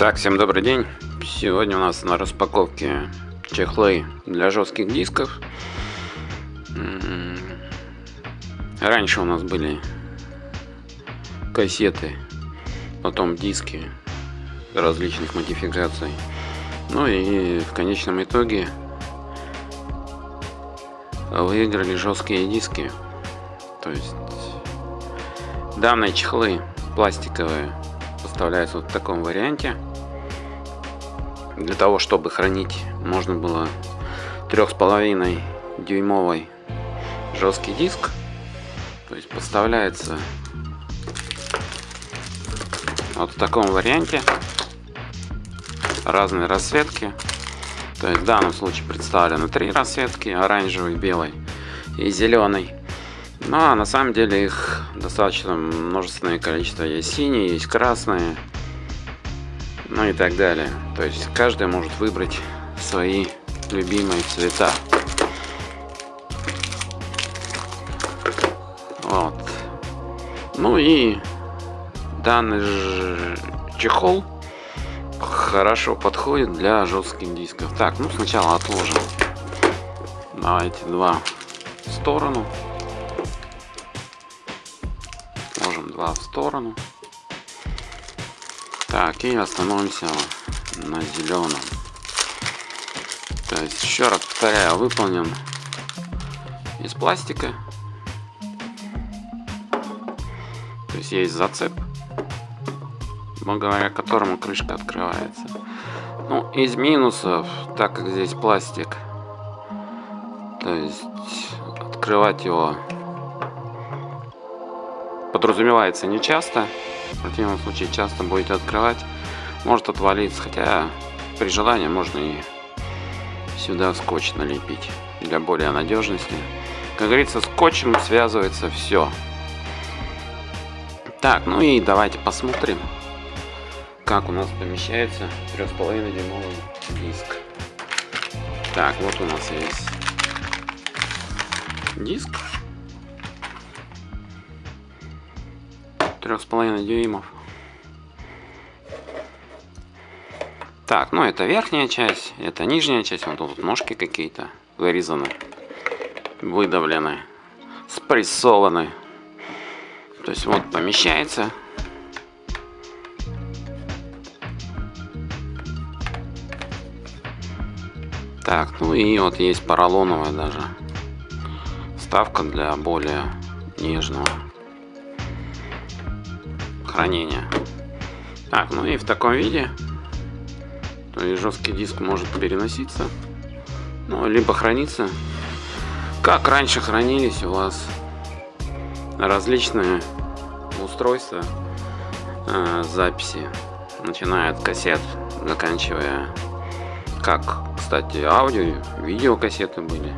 Так, всем добрый день. Сегодня у нас на распаковке чехлы для жестких дисков. М-м. Раньше у нас были кассеты, потом диски различных модификаций. Ну и в конечном итоге выиграли жесткие диски. То есть данные чехлы пластиковые поставляются вот в таком варианте. Для того, чтобы хранить, можно было трех с половиной дюймовый жесткий диск. То есть поставляется вот в таком варианте разные расцветки. То есть в данном случае представлены три расцветки, оранжевый, белый и зеленый. Ну а на самом деле их достаточно множественное количество. Есть синие, есть красные, ну и так далее. То есть каждый может выбрать свои любимые цвета. Вот. Ну и данный чехол хорошо подходит для жестких дисков. Так, ну сначала отложим. Давайте два в сторону. Отложим два в сторону. Так, и остановимся на зеленом. То есть, еще раз повторяю, выполнен из пластика. То есть, есть зацеп, благодаря которому крышка открывается. Ну, из минусов, так как здесь пластик, то есть, открывать его подразумевается не часто. В противном случае часто будете открывать, может отвалиться. Хотя при желании можно и сюда скотч налепить для более надежности. Как говорится, скотчем связывается все. Так, ну и давайте посмотрим, как у нас помещается 3,5 дюймовый диск. Так, вот у нас есть диск трех с половиной дюймов. Так, ну это верхняя часть, это нижняя часть. Вот тут ножки какие-то вырезаны, выдавлены, спрессованы. То есть вот помещается. Так, ну и вот есть поролоновая даже вставка для более нежного хранения. Так, ну и в таком виде то есть жесткий диск может переноситься, ну, либо храниться, как раньше хранились у вас различные устройства э, записи, начиная от кассет, заканчивая, как, кстати, аудио, видеокассеты были,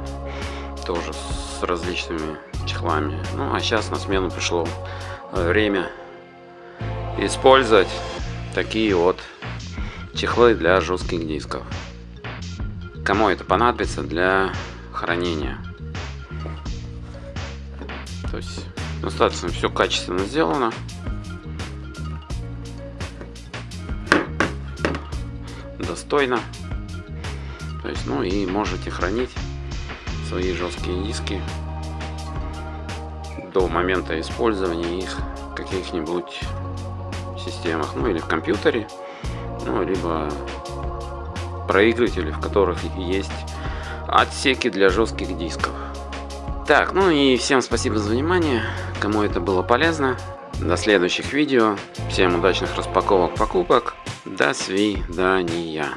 тоже с различными чехлами. Ну, а сейчас на смену пришло время использовать такие вот чехлы для жестких дисков. Кому это понадобится для хранения. То есть достаточно все качественно сделано. Достойно. То есть, ну и можете хранить свои жесткие диски до момента использования их каких-нибудь системах, ну или в компьютере, ну либо проигрыватели, в которых есть отсеки для жестких дисков. Так, ну и всем спасибо за внимание, кому это было полезно. До следующих видео. Всем удачных распаковок покупок. До свидания.